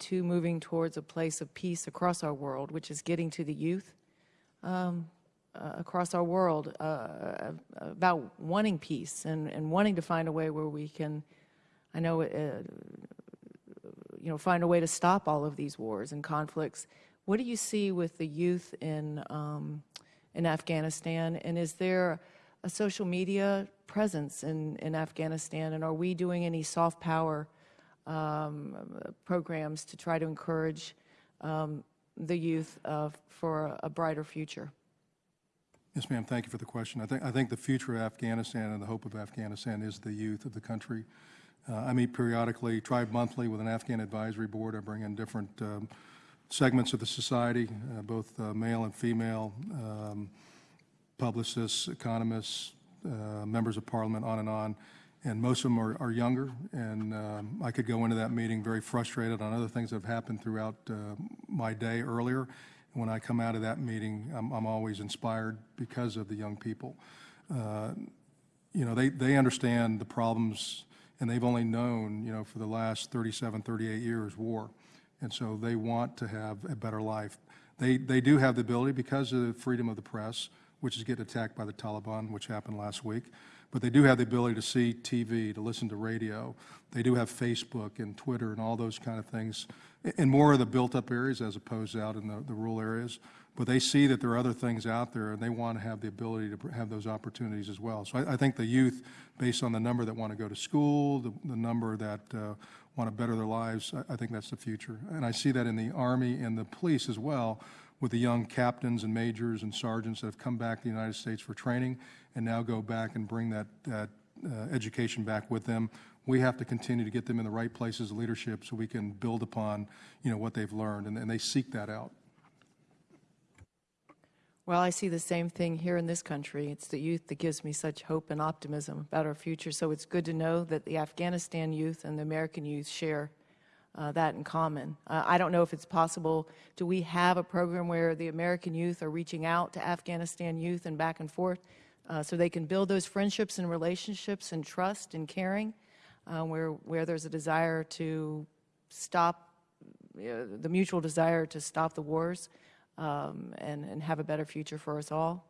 to moving towards a place of peace across our world, which is getting to the youth um, uh, across our world uh, about wanting peace and, and wanting to find a way where we can, I know, uh, you know, find a way to stop all of these wars and conflicts. What do you see with the youth in um, in Afghanistan, and is there a social media presence in, in Afghanistan, and are we doing any soft power um, programs to try to encourage um, the youth uh, for a brighter future? Yes, ma'am. Thank you for the question. I think, I think the future of Afghanistan and the hope of Afghanistan is the youth of the country. Uh, I meet periodically, tribe monthly, with an Afghan advisory board. I bring in different um, segments of the society, uh, both uh, male and female, um, publicists, economists, uh, members of parliament, on and on. And most of them are, are younger, and um, I could go into that meeting very frustrated on other things that have happened throughout uh, my day earlier. When I come out of that meeting, I'm, I'm always inspired because of the young people. Uh, you know, they, they understand the problems, and they've only known, you know, for the last 37, 38 years, war. And so they want to have a better life. They, they do have the ability, because of the freedom of the press, which is getting attacked by the Taliban, which happened last week. But they do have the ability to see TV, to listen to radio. They do have Facebook and Twitter and all those kind of things in more of the built-up areas as opposed to out in the, the rural areas. But they see that there are other things out there, and they want to have the ability to have those opportunities as well. So I, I think the youth, based on the number that want to go to school, the, the number that uh, want to better their lives, I, I think that's the future. And I see that in the Army and the police as well, with the young captains and majors and sergeants that have come back to the United States for training and now go back and bring that, that uh, education back with them. We have to continue to get them in the right places of leadership so we can build upon, you know, what they've learned, and, and they seek that out. Well, I see the same thing here in this country. It's the youth that gives me such hope and optimism about our future. So it's good to know that the Afghanistan youth and the American youth share uh, that in common. Uh, I don't know if it's possible. Do we have a program where the American youth are reaching out to Afghanistan youth and back and forth uh, so they can build those friendships and relationships and trust and caring, uh, where where there's a desire to stop uh, the mutual desire to stop the wars um, and and have a better future for us all?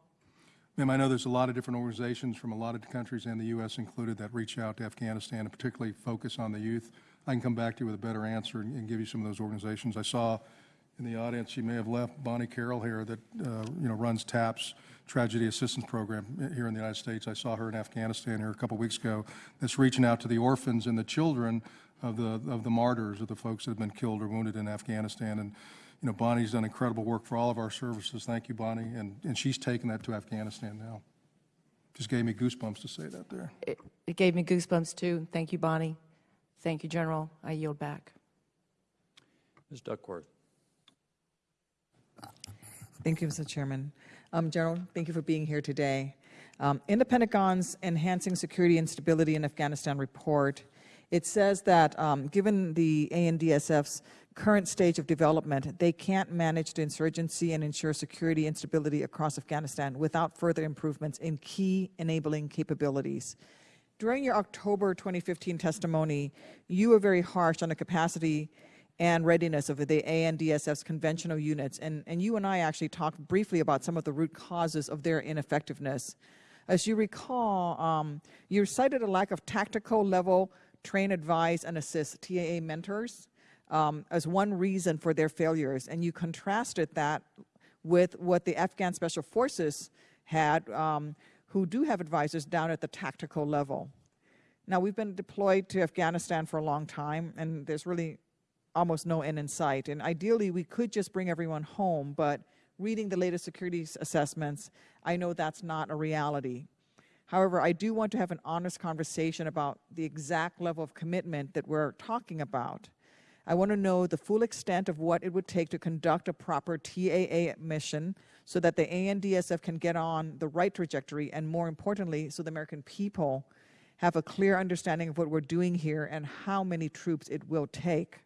Ma'am, I know there's a lot of different organizations from a lot of countries and the U.S. included that reach out to Afghanistan and particularly focus on the youth. I can come back to you with a better answer and and give you some of those organizations. I saw in the audience, she may have left, Bonnie Carroll here that, uh, you know, runs TAPS, Tragedy Assistance Program here in the United States. I saw her in Afghanistan here a couple weeks ago that's reaching out to the orphans and the children of the, of the martyrs, of the folks that have been killed or wounded in Afghanistan. And, you know, Bonnie's done incredible work for all of our services. Thank you, Bonnie. And, and she's taken that to Afghanistan now. Just gave me goosebumps to say that there. It, it gave me goosebumps too. Thank you, Bonnie. Thank you, General. I yield back. Ms. Duckworth. Thank you, Mr. Chairman. Um, General, thank you for being here today. Um, in the Pentagon's Enhancing Security and Stability in Afghanistan report, it says that um, given the ANDSF's current stage of development, they can't manage the insurgency and ensure security and stability across Afghanistan without further improvements in key enabling capabilities. During your October 2015 testimony, you were very harsh on the capacity and readiness of the ANDSF's conventional units. And, and you and I actually talked briefly about some of the root causes of their ineffectiveness. As you recall, um, you cited a lack of tactical level train, advise, and assist TAA mentors um, as one reason for their failures. And you contrasted that with what the Afghan Special Forces had, um, who do have advisors down at the tactical level. Now, we've been deployed to Afghanistan for a long time, and there's really almost no end in sight. And ideally, we could just bring everyone home, but reading the latest security assessments, I know that's not a reality. However, I do want to have an honest conversation about the exact level of commitment that we're talking about. I want to know the full extent of what it would take to conduct a proper TAA mission so that the ANDSF can get on the right trajectory and more importantly, so the American people have a clear understanding of what we're doing here and how many troops it will take.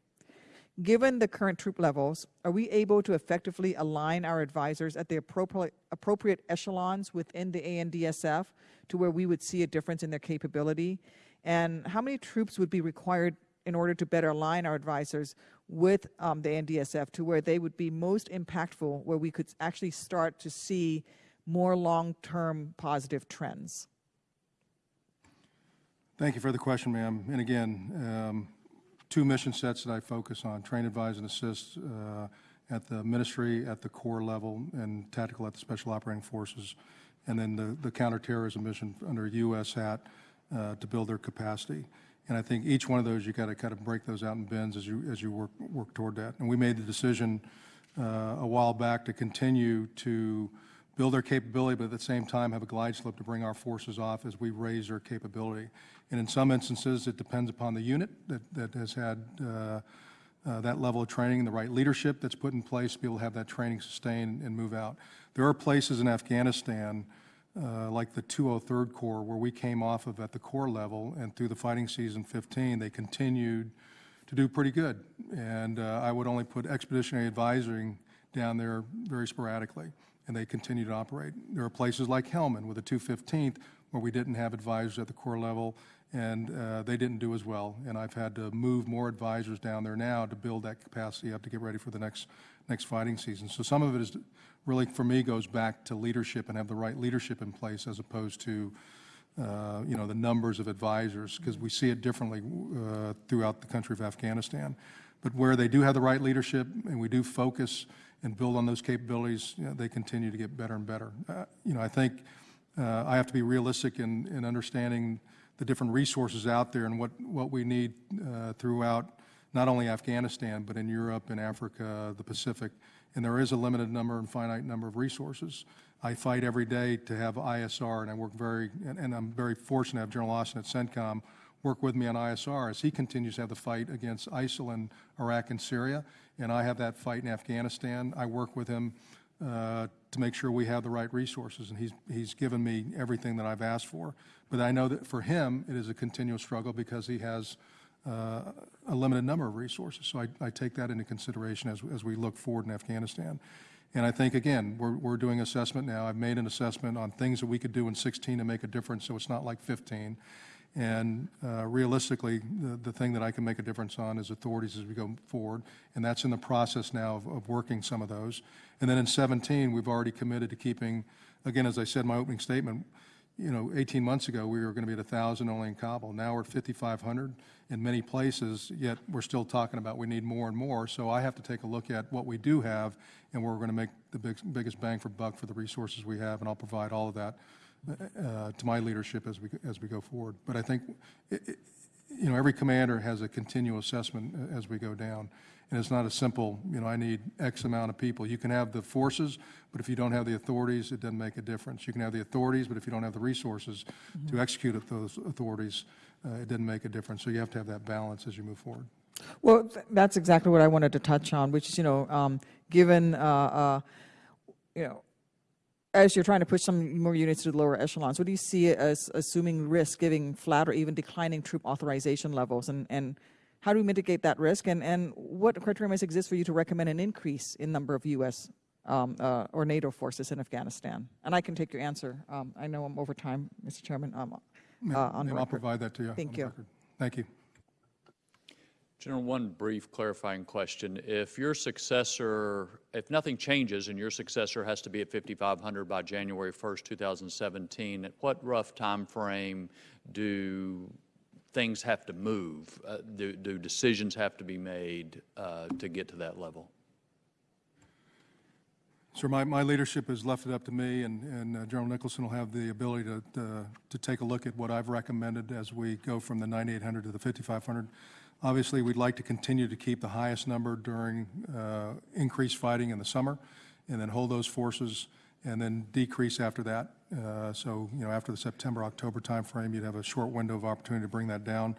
Given the current troop levels, are we able to effectively align our advisors at the appropriate, appropriate echelons within the ANDSF to where we would see a difference in their capability? And how many troops would be required in order to better align our advisors with um, the ANDSF to where they would be most impactful, where we could actually start to see more long-term positive trends? Thank you for the question, ma'am. And again, um, two mission sets that I focus on, train, advise, and assist uh, at the ministry, at the corps level, and tactical at the Special Operating Forces, and then the, the counterterrorism mission under U.S. hat uh, to build their capacity. And I think each one of those, you got to kind of break those out in bins as you, as you work, work toward that. And we made the decision uh, a while back to continue to build their capability, but at the same time have a glide slope to bring our forces off as we raise their capability. And in some instances, it depends upon the unit that, that has had uh, uh, that level of training and the right leadership that's put in place to be able to have that training sustain and move out. There are places in Afghanistan, uh, like the 203rd Corps, where we came off of at the corps level, and through the fighting season 15, they continued to do pretty good. And uh, I would only put expeditionary advising down there very sporadically and they continue to operate. There are places like Helmand with the 215th where we didn't have advisors at the corps level and uh, they didn't do as well. And I've had to move more advisors down there now to build that capacity up to get ready for the next next fighting season. So some of it is really, for me, goes back to leadership and have the right leadership in place as opposed to uh, you know, the numbers of advisors, because we see it differently uh, throughout the country of Afghanistan. But where they do have the right leadership and we do focus and build on those capabilities, you know, they continue to get better and better. Uh, you know, I think uh, I have to be realistic in, in understanding the different resources out there and what, what we need uh, throughout not only Afghanistan, but in Europe and Africa, the Pacific. And there is a limited number and finite number of resources. I fight every day to have ISR, and I work very, and, and I'm very fortunate to have General Austin at CENTCOM work with me on ISR as he continues to have the fight against ISIL in Iraq and Syria, and I have that fight in Afghanistan. I work with him uh, to make sure we have the right resources, and he's, he's given me everything that I've asked for. But I know that for him, it is a continual struggle because he has uh, a limited number of resources. So I, I take that into consideration as, as we look forward in Afghanistan. And I think, again, we're, we're doing assessment now. I've made an assessment on things that we could do in 16 to make a difference, so it's not like 15. And uh, realistically, the, the thing that I can make a difference on is authorities as we go forward, and that's in the process now of, of working some of those. And then in 17, we've already committed to keeping, again, as I said in my opening statement, you know, 18 months ago, we were going to be at 1,000 only in Kabul. Now we're at 5,500 in many places, yet we're still talking about we need more and more. So I have to take a look at what we do have and where we're going to make the big, biggest bang for buck for the resources we have, and I'll provide all of that uh, to my leadership as we, as we go forward. But I think, it, it, you know, every commander has a continual assessment uh, as we go down. And it's not a simple, you know, I need X amount of people. You can have the forces, but if you don't have the authorities, it doesn't make a difference. You can have the authorities, but if you don't have the resources to execute those authorities, uh, it doesn't make a difference. So you have to have that balance as you move forward. Well, th- that's exactly what I wanted to touch on, which is, you know, um, given, uh, uh, you know, as you're trying to push some more units to the lower echelons, what do you see as assuming risk, giving flat or even declining troop authorization levels? And, and how do we mitigate that risk? And, and what criteria must exist for you to recommend an increase in number of U.S. Um, uh, or NATO forces in Afghanistan? And I can take your answer. Um, I know I'm over time, Mr. Chairman, um, uh, on I'll provide that to you. Thank you. record. Thank you. General, one brief clarifying question. If your successor, if nothing changes and your successor has to be at 5,500 by January 1st, 2017, at what rough time frame do things have to move? Uh, Do do decisions have to be made uh, to get to that level? Sir, my, my leadership has left it up to me, and, and uh, General Nicholson will have the ability to, to, to take a look at what I've recommended as we go from the 9,800 to the 5,500. Obviously, we'd like to continue to keep the highest number during uh, increased fighting in the summer, and then hold those forces, and then decrease after that. Uh, So, you know, after the September, October timeframe, you'd have a short window of opportunity to bring that down.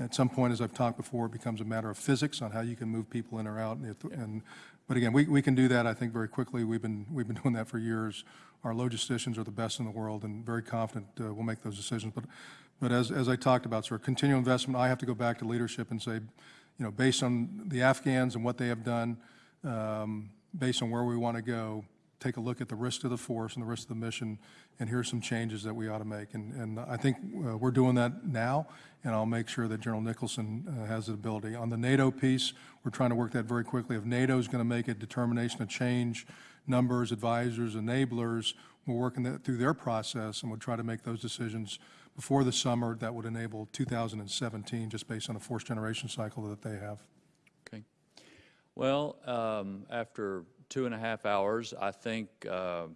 At some point, as I've talked before, it becomes a matter of physics on how you can move people in or out. And, and but again, we, we can do that, I think, very quickly. We've been, we've been doing that for years. Our logisticians are the best in the world and very confident uh, we'll make those decisions. But, but as, as I talked about, sir, continual investment, I have to go back to leadership and say, you know, based on the Afghans and what they have done, um, based on where we want to go, take a look at the risk to the force and the risk of the mission, and here's some changes that we ought to make. And, and I think uh, we're doing that now, and I'll make sure that General Nicholson uh, has the ability. On the NATO piece, we're trying to work that very quickly. If NATO is going to make a determination to change numbers, advisors, enablers, we're working that through their process, and we'll try to make those decisions before the summer that would enable 2017, just based on a force generation cycle that they have. Okay. Well, um, after two and a half hours, I think uh,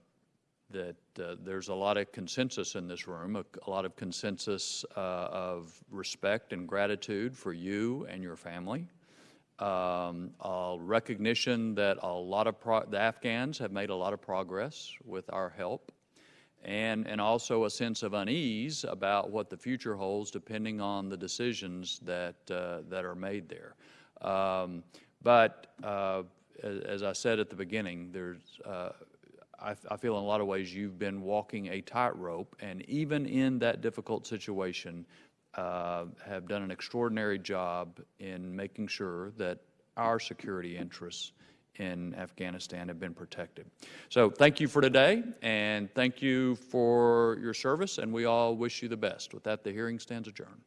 that uh, there's a lot of consensus in this room, a, a lot of consensus uh, of respect and gratitude for you and your family. Um, recognition that a lot of the Afghans have made a lot of progress with our help, and and also a sense of unease about what the future holds, depending on the decisions that uh, that are made there. Um, but uh, as, I said at the beginning, there's uh, I, I feel in a lot of ways you've been walking a tightrope, and even in that difficult situation, uh, have done an extraordinary job in making sure that our security interests in Afghanistan have been protected. So thank you for today, and thank you for your service, and we all wish you the best. With that, the hearing stands adjourned.